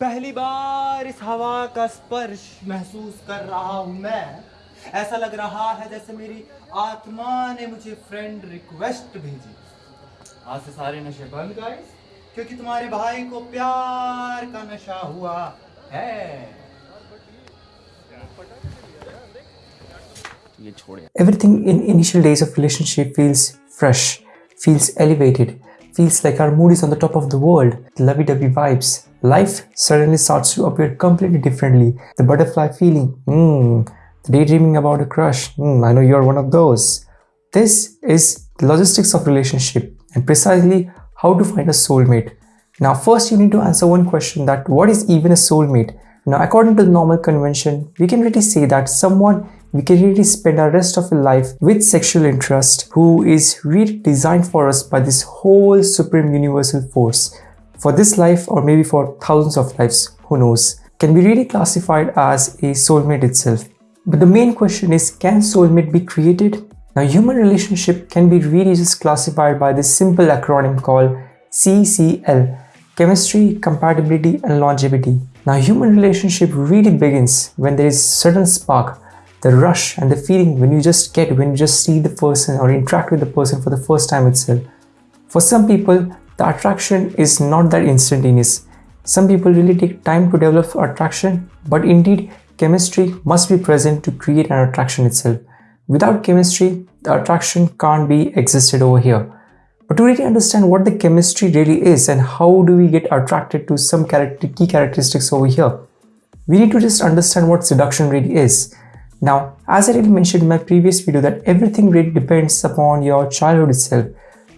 पहली बार इस हवा का स्पर्श महसूस कर रहा हूँ मैं। ऐसा लग रहा है जैसे मेरी आत्मा ने मुझे फ्रेंड रिक्वेस्ट भेजी। आज से सारे नशे बंद गाइस क्योंकि तुम्हारे भाई को प्यार का नशा हुआ है। ये छोड़। Everything in initial days of relationship feels fresh, feels elevated, feels like our mood is on the top of the world, the lovey-dovey vibes. Life suddenly starts to appear completely differently. The butterfly feeling, mm, the daydreaming about a crush, mm, I know you're one of those. This is the logistics of relationship and precisely how to find a soulmate. Now, first you need to answer one question that what is even a soulmate? Now, according to the normal convention, we can really say that someone we can really spend our rest of our life with sexual interest who is really designed for us by this whole supreme universal force. For this life or maybe for thousands of lives, who knows, can be really classified as a soulmate itself. But the main question is, can soulmate be created? Now, human relationship can be really just classified by this simple acronym called CCL, chemistry, compatibility and longevity. Now, human relationship really begins when there is certain spark, the rush and the feeling when you just get when you just see the person or interact with the person for the first time itself. For some people, the attraction is not that instantaneous. Some people really take time to develop attraction, but indeed, chemistry must be present to create an attraction itself. Without chemistry, the attraction can't be existed over here. But to really understand what the chemistry really is and how do we get attracted to some character, key characteristics over here, we need to just understand what seduction really is. Now, as I already mentioned in my previous video that everything really depends upon your childhood itself.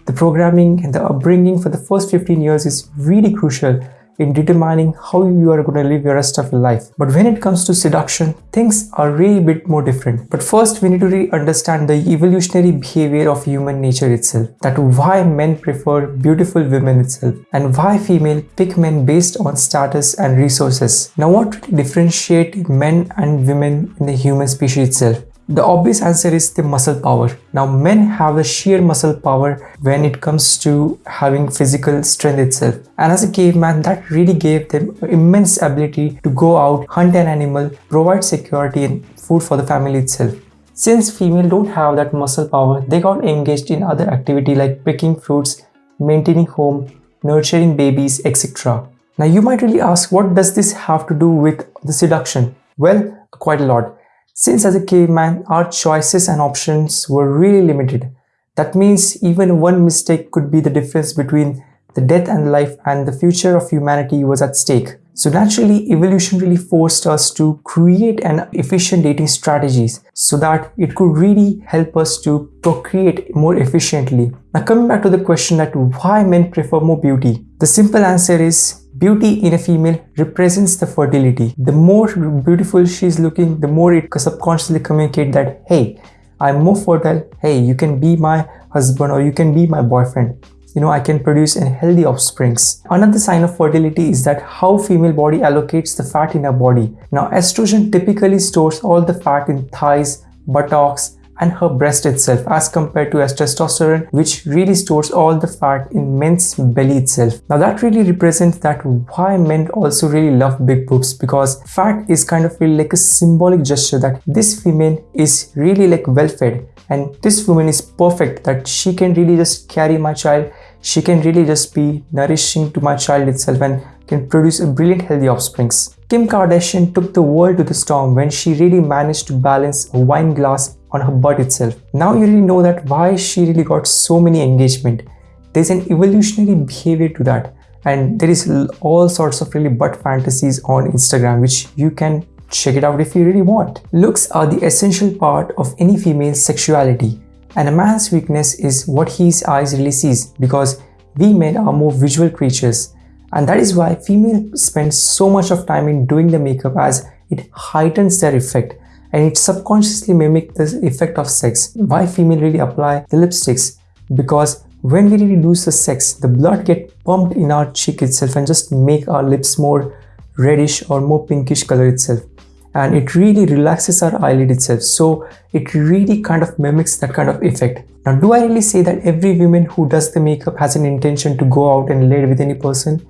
The programming and the upbringing for the first 15 years is really crucial in determining how you are going to live your rest of your life. But when it comes to seduction, things are really a bit more different. But first, we need to really understand the evolutionary behavior of human nature itself. That why men prefer beautiful women itself and why female pick men based on status and resources. Now, what really differentiate men and women in the human species itself? The obvious answer is the muscle power. Now, men have the sheer muscle power when it comes to having physical strength itself. And as a caveman, that really gave them immense ability to go out, hunt an animal, provide security and food for the family itself. Since female don't have that muscle power, they got engaged in other activity like picking fruits, maintaining home, nurturing babies, etc. Now you might really ask, what does this have to do with the seduction? Well, quite a lot. Since as a caveman, our choices and options were really limited. That means even one mistake could be the difference between the death and life and the future of humanity was at stake. So naturally, evolution really forced us to create an efficient dating strategies so that it could really help us to procreate more efficiently. Now coming back to the question that why men prefer more beauty. The simple answer is Beauty in a female represents the fertility. The more beautiful she is looking, the more it subconsciously communicate that, hey, I'm more fertile. Hey, you can be my husband or you can be my boyfriend. You know, I can produce a healthy offsprings. Another sign of fertility is that how female body allocates the fat in her body. Now, estrogen typically stores all the fat in thighs, buttocks, and her breast itself as compared to as testosterone which really stores all the fat in men's belly itself. Now that really represents that why men also really love big boobs because fat is kind of really like a symbolic gesture that this female is really like well fed and this woman is perfect that she can really just carry my child she can really just be nourishing to my child itself and can produce a brilliant healthy offsprings. Kim Kardashian took the world to the storm when she really managed to balance a wine glass on her butt itself. Now you really know that why she really got so many engagement. There's an evolutionary behavior to that and there is all sorts of really butt fantasies on Instagram which you can check it out if you really want. Looks are the essential part of any female's sexuality and a man's weakness is what his eyes really sees because we men are more visual creatures and that is why females spend so much of time in doing the makeup as it heightens their effect and it subconsciously mimics the effect of sex. Why female really apply the lipsticks? Because when we really lose the sex, the blood get pumped in our cheek itself and just make our lips more reddish or more pinkish color itself. And it really relaxes our eyelid itself. So it really kind of mimics that kind of effect. Now do i really say that every woman who does the makeup has an intention to go out and lay with any person?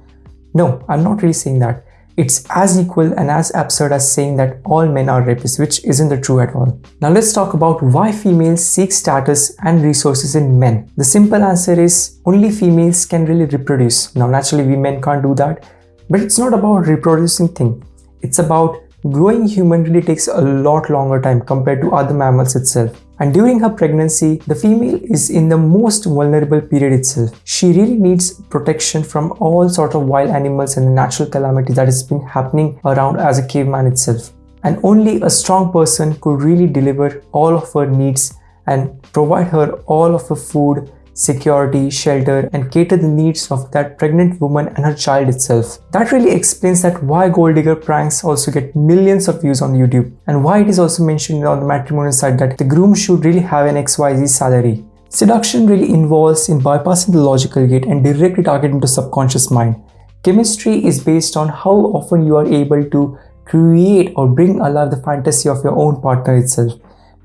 No i'm not really saying that It's as equal and as absurd as saying that all men are rapists, which isn't the true at all. Now let's talk about why females seek status and resources in men. The simple answer is only females can really reproduce. Now naturally we men can't do that, but it's not about reproducing thing. It's about growing human really takes a lot longer time compared to other mammals itself. And during her pregnancy, the female is in the most vulnerable period itself. She really needs protection from all sort of wild animals and the natural calamity that has been happening around as a caveman itself. And only a strong person could really deliver all of her needs and provide her all of her food, security, shelter, and cater the needs of that pregnant woman and her child itself. That really explains that why gold digger pranks also get millions of views on YouTube and why it is also mentioned on the matrimonial site that the groom should really have an XYZ salary. Seduction really involves in bypassing the logical gate and directly targeting the subconscious mind. Chemistry is based on how often you are able to create or bring alive the fantasy of your own partner itself.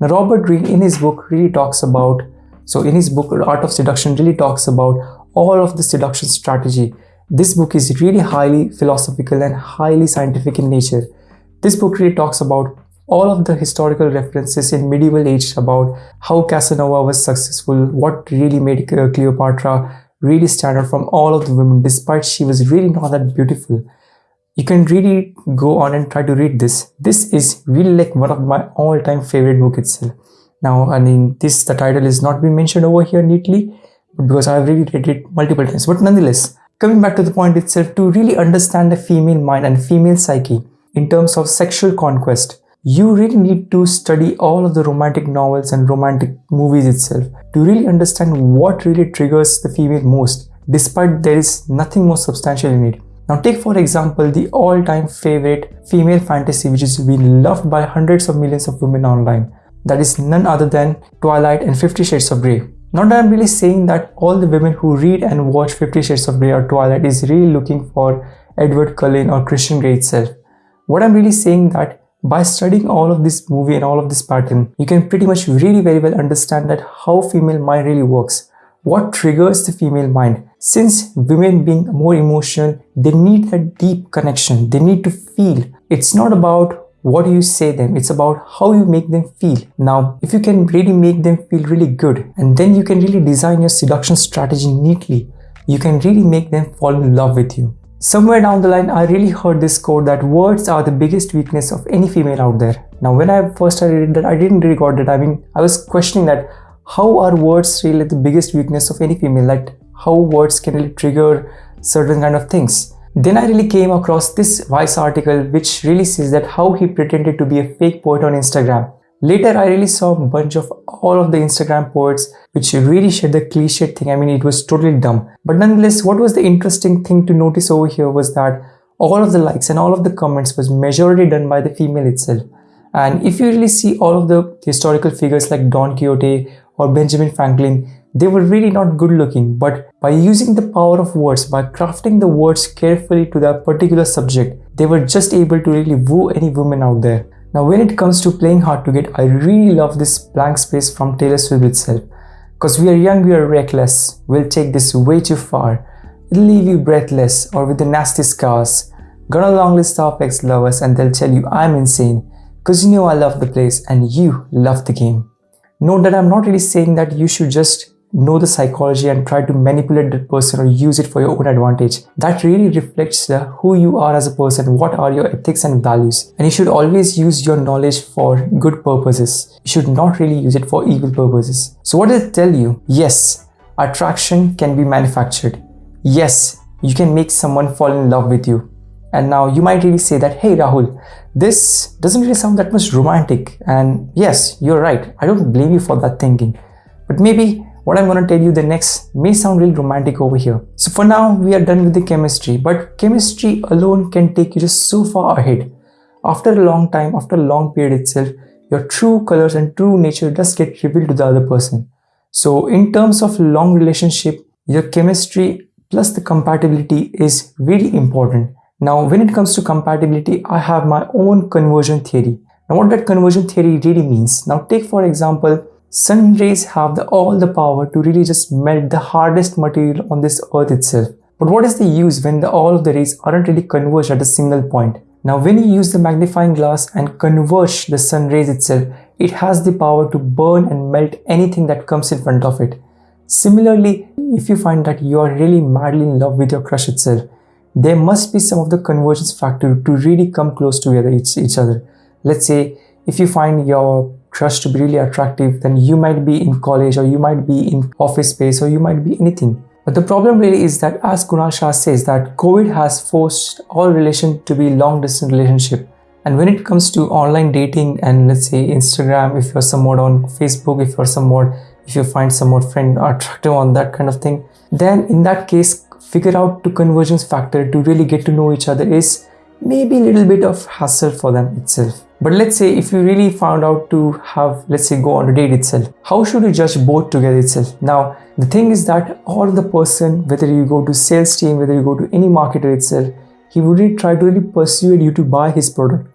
Now, Robert Greene in his book really talks about so in his book, Art of Seduction really talks about all of the seduction strategy. This book is really highly philosophical and highly scientific in nature. This book really talks about all of the historical references in medieval age about how Casanova was successful, what really made Cleopatra really stand out from all of the women despite she was really not that beautiful. You can really go on and try to read this. This is really like one of my all-time favorite book itself. Now, I mean, this the title is not being mentioned over here neatly because I've read it multiple times. But nonetheless, coming back to the point itself, to really understand the female mind and female psyche in terms of sexual conquest, you really need to study all of the romantic novels and romantic movies itself to really understand what really triggers the female most, despite there is nothing more substantial in it. Now take for example the all-time favorite female fantasy which is being loved by hundreds of millions of women online that is none other than Twilight and Fifty Shades of Grey. Not that I'm really saying that all the women who read and watch Fifty Shades of Grey or Twilight is really looking for Edward Cullen or Christian Grey itself. What I'm really saying that by studying all of this movie and all of this pattern, you can pretty much really very well understand that how female mind really works. What triggers the female mind? Since women being more emotional, they need that deep connection. They need to feel. It's not about what do you say them? It's about how you make them feel. Now if you can really make them feel really good and then you can really design your seduction strategy neatly you can really make them fall in love with you. Somewhere down the line i really heard this quote that words are the biggest weakness of any female out there. Now when i first started that i didn't got that i mean i was questioning that how are words really the biggest weakness of any female? Like how words can really trigger certain kind of things then I really came across this Vice article which really says that how he pretended to be a fake poet on Instagram. Later I really saw a bunch of all of the Instagram poets which really shared the cliche thing. I mean it was totally dumb. But nonetheless what was the interesting thing to notice over here was that all of the likes and all of the comments was majority done by the female itself. And if you really see all of the historical figures like Don Quixote or Benjamin Franklin, they were really not good looking, but by using the power of words, by crafting the words carefully to that particular subject, they were just able to really woo any woman out there. Now when it comes to playing hard to get, I really love this blank space from Taylor Swift itself. Cause we are young, we are reckless, we'll take this way too far. It'll leave you breathless or with the nasty scars. Gonna long list of ex-lovers and they'll tell you I'm insane. Cause you know I love the place and you love the game. Note that I'm not really saying that you should just know the psychology and try to manipulate that person or use it for your own advantage. That really reflects who you are as a person, what are your ethics and values. And you should always use your knowledge for good purposes. You should not really use it for evil purposes. So what does it tell you? Yes, attraction can be manufactured. Yes, you can make someone fall in love with you. And now you might really say that, hey Rahul, this doesn't really sound that much romantic. And yes, you're right. I don't blame you for that thinking. But maybe what I'm going to tell you the next may sound really romantic over here. So for now, we are done with the chemistry, but chemistry alone can take you just so far ahead. After a long time, after a long period itself, your true colors and true nature does get revealed to the other person. So in terms of long relationship, your chemistry plus the compatibility is really important. Now, when it comes to compatibility, I have my own conversion theory. Now, what that conversion theory really means. Now, take for example, Sun rays have the, all the power to really just melt the hardest material on this earth itself. But what is the use when the, all of the rays aren't really converged at a single point? Now, when you use the magnifying glass and converge the sun rays itself, it has the power to burn and melt anything that comes in front of it. Similarly, if you find that you are really madly in love with your crush itself, there must be some of the convergence factor to really come close together each, each other. Let's say if you find your crush to be really attractive, then you might be in college or you might be in office space or you might be anything. But the problem really is that as Kunal Shah says that COVID has forced all relation to be long distance relationship. And when it comes to online dating and let's say Instagram, if you're somewhat on Facebook, if you're somewhat if you find somewhat friend attractive on that kind of thing then in that case figure out the convergence factor to really get to know each other is maybe a little bit of hassle for them itself. But let's say if you really found out to have let's say go on a date itself how should you judge both together itself? Now the thing is that all the person whether you go to sales team whether you go to any marketer itself he would really try to really persuade you to buy his product.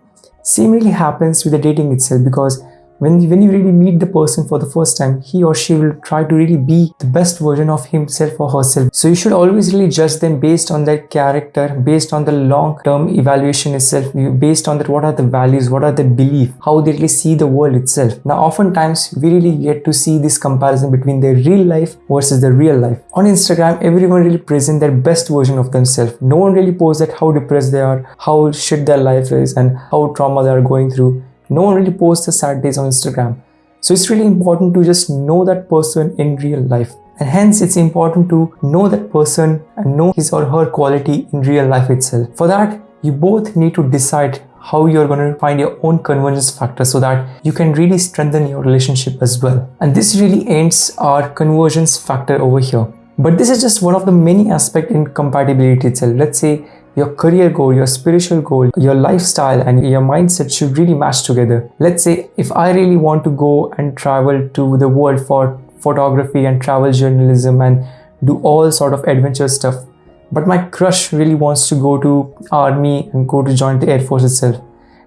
Similarly happens with the dating itself because when, when you really meet the person for the first time, he or she will try to really be the best version of himself or herself. So you should always really judge them based on their character, based on the long-term evaluation itself, based on that what are the values, what are the belief, how they really see the world itself. Now, oftentimes we really get to see this comparison between their real life versus their real life. On Instagram, everyone really present their best version of themselves. No one really posts that how depressed they are, how shit their life is, and how trauma they are going through no one really posts the sad days on Instagram. So it's really important to just know that person in real life. And hence it's important to know that person and know his or her quality in real life itself. For that, you both need to decide how you're going to find your own convergence factor so that you can really strengthen your relationship as well. And this really ends our convergence factor over here. But this is just one of the many aspects in compatibility itself. Let's say your career goal, your spiritual goal, your lifestyle and your mindset should really match together. Let's say if I really want to go and travel to the world for photography and travel journalism and do all sort of adventure stuff, but my crush really wants to go to army and go to join the air force itself.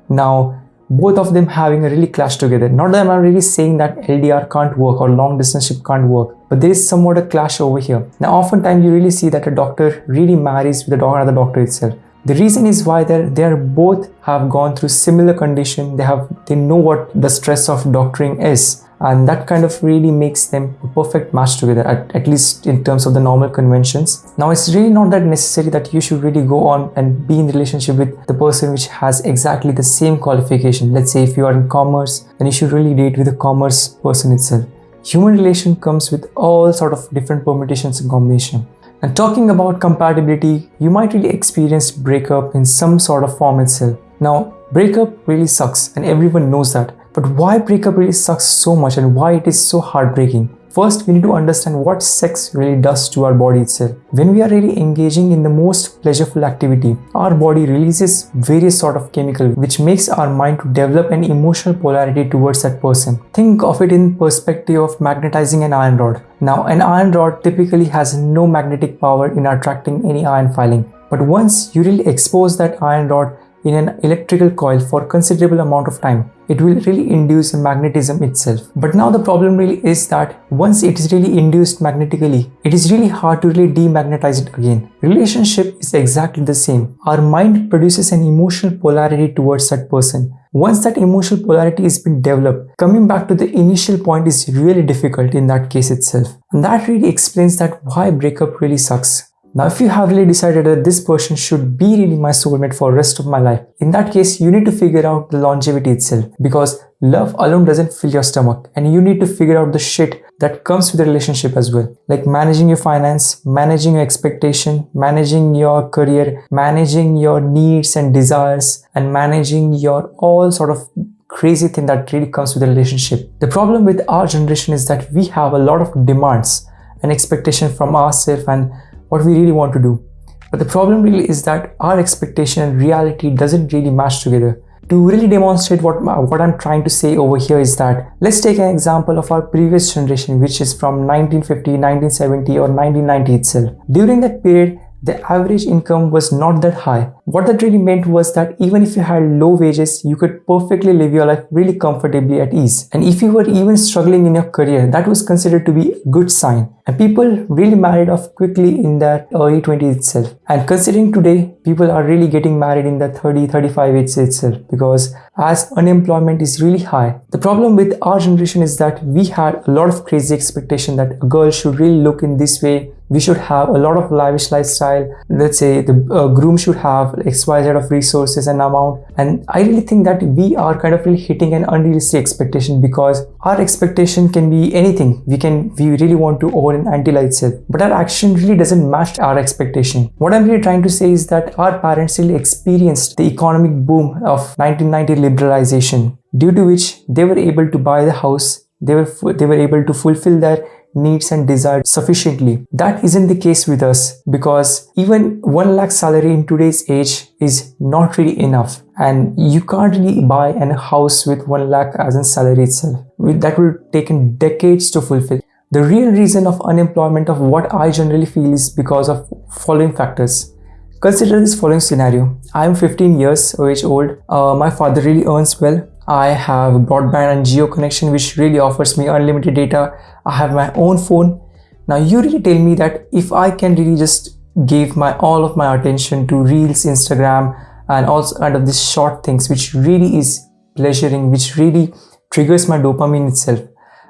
Now, both of them having a really clash together. Not that I'm really saying that LDR can't work or long distance ship can't work, but there is somewhat a clash over here. Now, oftentimes you really see that a doctor really marries with another doctor itself. The reason is why they're, they're both have gone through similar condition. They have they know what the stress of doctoring is and that kind of really makes them a perfect match together at, at least in terms of the normal conventions. Now it's really not that necessary that you should really go on and be in relationship with the person which has exactly the same qualification. Let's say if you are in commerce then you should really date with the commerce person itself. Human relation comes with all sort of different permutations and combination. And talking about compatibility you might really experience breakup in some sort of form itself. Now breakup really sucks and everyone knows that but why breakup really sucks so much and why it is so heartbreaking? First, we need to understand what sex really does to our body itself. When we are really engaging in the most pleasureful activity, our body releases various sort of chemical which makes our mind to develop an emotional polarity towards that person. Think of it in perspective of magnetizing an iron rod. Now, an iron rod typically has no magnetic power in attracting any iron filing. But once you really expose that iron rod in an electrical coil for considerable amount of time. It will really induce a magnetism itself. But now the problem really is that once it is really induced magnetically it is really hard to really demagnetize it again. Relationship is exactly the same. Our mind produces an emotional polarity towards that person. Once that emotional polarity has been developed coming back to the initial point is really difficult in that case itself. And that really explains that why breakup really sucks now, if you have really decided that this person should be really my soulmate for the rest of my life, in that case, you need to figure out the longevity itself because love alone doesn't fill your stomach and you need to figure out the shit that comes with the relationship as well. Like managing your finance, managing your expectation, managing your career, managing your needs and desires and managing your all sort of crazy thing that really comes with the relationship. The problem with our generation is that we have a lot of demands and expectation from ourselves and what we really want to do. But the problem really is that our expectation and reality doesn't really match together. To really demonstrate what, what I'm trying to say over here is that let's take an example of our previous generation which is from 1950, 1970 or 1990 itself. During that period, the average income was not that high. What that really meant was that even if you had low wages, you could perfectly live your life really comfortably at ease. And if you were even struggling in your career, that was considered to be a good sign. And people really married off quickly in their early 20s itself. And considering today, people are really getting married in the 30, 35 age itself because as unemployment is really high. The problem with our generation is that we had a lot of crazy expectation that a girl should really look in this way. We should have a lot of lavish lifestyle. Let's say the uh, groom should have xyz of resources and amount. And i really think that we are kind of really hitting an unrealistic expectation because our expectation can be anything. We can we really want to own an anti itself but our action really doesn't match our expectation. What i'm really trying to say is that our parents really experienced the economic boom of 1990 liberalization due to which they were able to buy the house they were they were able to fulfill their needs and desires sufficiently. That isn't the case with us because even 1 lakh salary in today's age is not really enough and you can't really buy a house with 1 lakh as a salary itself. That will take decades to fulfill. The real reason of unemployment of what I generally feel is because of following factors. Consider this following scenario. I am 15 years of age old. Uh, my father really earns well. I have broadband and Jio connection which really offers me unlimited data. I have my own phone. Now you really tell me that if I can really just give my all of my attention to Reels, Instagram and also kind of these short things which really is pleasuring, which really triggers my dopamine itself.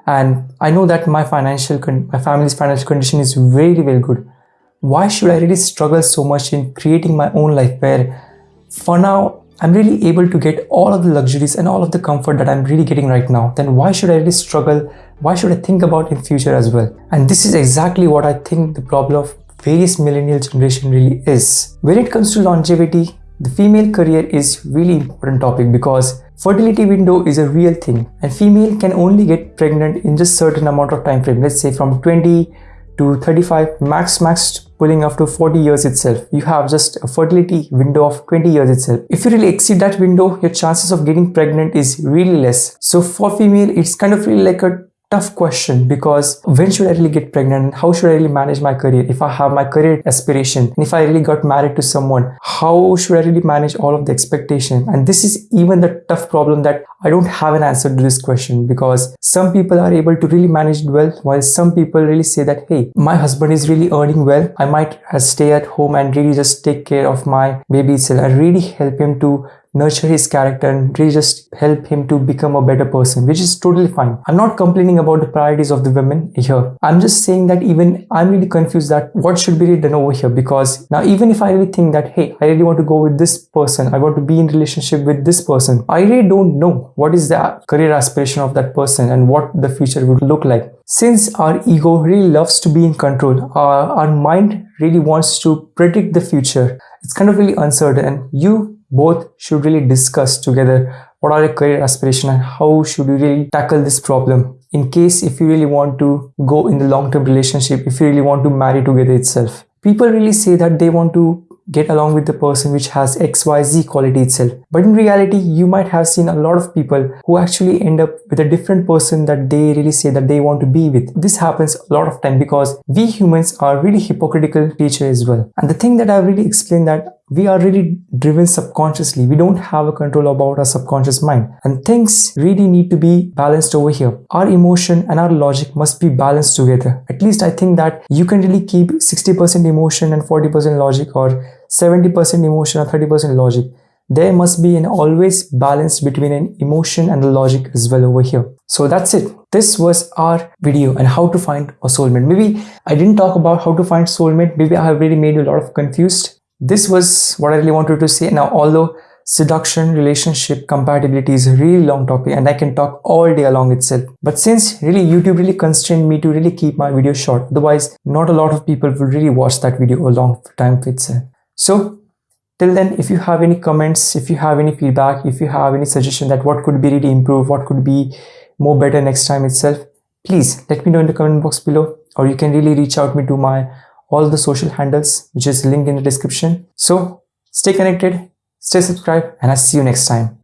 And I know that my financial, my family's financial condition is very, very good. Why should I really struggle so much in creating my own life where for now I'm really able to get all of the luxuries and all of the comfort that I'm really getting right now, then why should I really struggle? Why should I think about in future as well? And this is exactly what I think the problem of various millennial generation really is. When it comes to longevity, the female career is really important topic because fertility window is a real thing and female can only get pregnant in just certain amount of time frame. Let's say from 20 to 35 max max pulling up to 40 years itself. You have just a fertility window of 20 years itself. If you really exceed that window your chances of getting pregnant is really less. So for female it's kind of really like a tough question because when should I really get pregnant? How should I really manage my career? If I have my career aspiration and if I really got married to someone, how should I really manage all of the expectation? And this is even the tough problem that I don't have an answer to this question because some people are able to really manage it well while some people really say that, hey, my husband is really earning well. I might stay at home and really just take care of my baby itself and really help him to nurture his character and really just help him to become a better person, which is totally fine. I'm not complaining about the priorities of the women here. I'm just saying that even I'm really confused that what should be done over here because now even if I really think that, hey, I really want to go with this person, I want to be in relationship with this person, I really don't know what is the career aspiration of that person and what the future would look like. Since our ego really loves to be in control, our, our mind really wants to predict the future. It's kind of really uncertain you both should really discuss together what are your career aspirations and how should you really tackle this problem. In case if you really want to go in the long-term relationship if you really want to marry together itself people really say that they want to get along with the person which has xyz quality itself. But in reality you might have seen a lot of people who actually end up with a different person that they really say that they want to be with. This happens a lot of time because we humans are really hypocritical teacher as well. And the thing that i really explained that we are really driven subconsciously. We don't have a control about our subconscious mind and things really need to be balanced over here. Our emotion and our logic must be balanced together. At least I think that you can really keep 60% emotion and 40% logic or 70% emotion or 30% logic. There must be an always balance between an emotion and the logic as well over here. So that's it. This was our video and how to find a soulmate. Maybe I didn't talk about how to find soulmate. Maybe I have really made you a lot of confused this was what I really wanted to say. Now, although seduction, relationship, compatibility is a really long topic and I can talk all day along itself. But since really YouTube really constrained me to really keep my video short, otherwise not a lot of people will really watch that video a long time itself. So till then, if you have any comments, if you have any feedback, if you have any suggestion that what could be really improved, what could be more better next time itself, please let me know in the comment box below or you can really reach out me to my all the social handles, which is linked in the description. So stay connected, stay subscribed, and I'll see you next time.